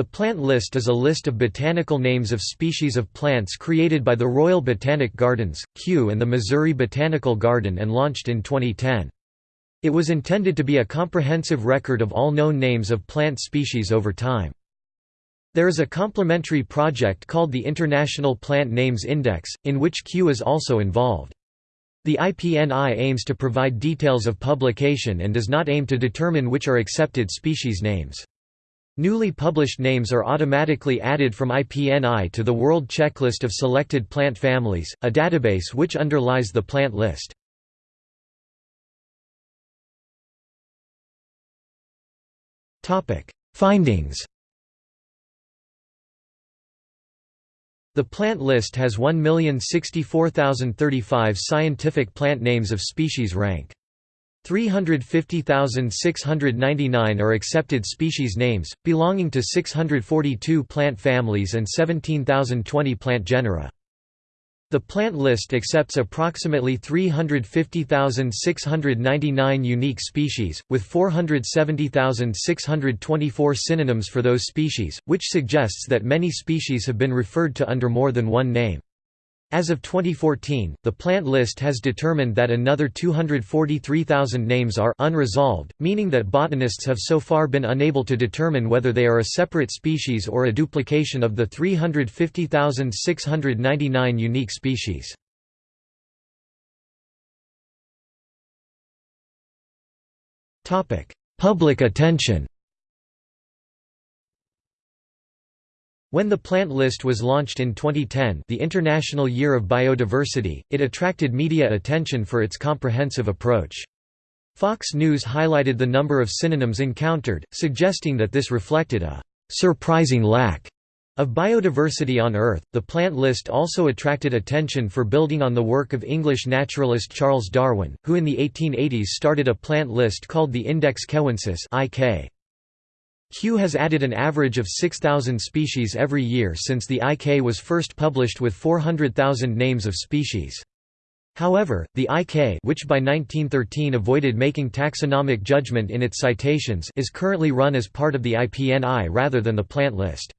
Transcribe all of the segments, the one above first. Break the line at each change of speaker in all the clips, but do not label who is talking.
The plant list is a list of botanical names of species of plants created by the Royal Botanic Gardens, Kew and the Missouri Botanical Garden and launched in 2010. It was intended to be a comprehensive record of all known names of plant species over time. There is a complementary project called the International Plant Names Index, in which Kew is also involved. The IPNI aims to provide details of publication and does not aim to determine which are accepted species names. Newly published names are automatically added from IPNI to the World Checklist of Selected Plant Families, a database which underlies the plant list. Findings The plant list has 1,064,035 scientific plant names of species rank. 350,699 are accepted species names, belonging to 642 plant families and 17,020 plant genera. The plant list accepts approximately 350,699 unique species, with 470,624 synonyms for those species, which suggests that many species have been referred to under more than one name. As of 2014, the plant list has determined that another 243,000 names are unresolved, meaning that botanists have so far been unable to determine whether they are a separate species or a duplication of the 350,699 unique species. Public attention When the plant list was launched in 2010 the International Year of Biodiversity, it attracted media attention for its comprehensive approach. Fox News highlighted the number of synonyms encountered, suggesting that this reflected a surprising lack of biodiversity on Earth. The plant list also attracted attention for building on the work of English naturalist Charles Darwin, who in the 1880s started a plant list called the Index Kewensis (IK). Kew has added an average of 6,000 species every year since the IK was first published with 400,000 names of species. However, the IK which by 1913 avoided making taxonomic judgment in its citations is currently run as part of the IPNI rather than the plant list.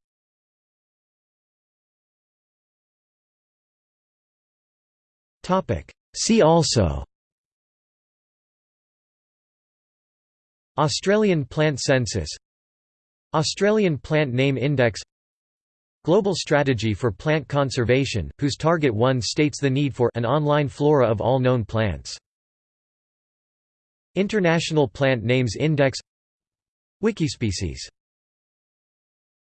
See also Australian plant census Australian Plant Name Index Global Strategy for Plant Conservation, whose Target 1 states the need for an online flora of all known plants. International Plant Names Index Wikispecies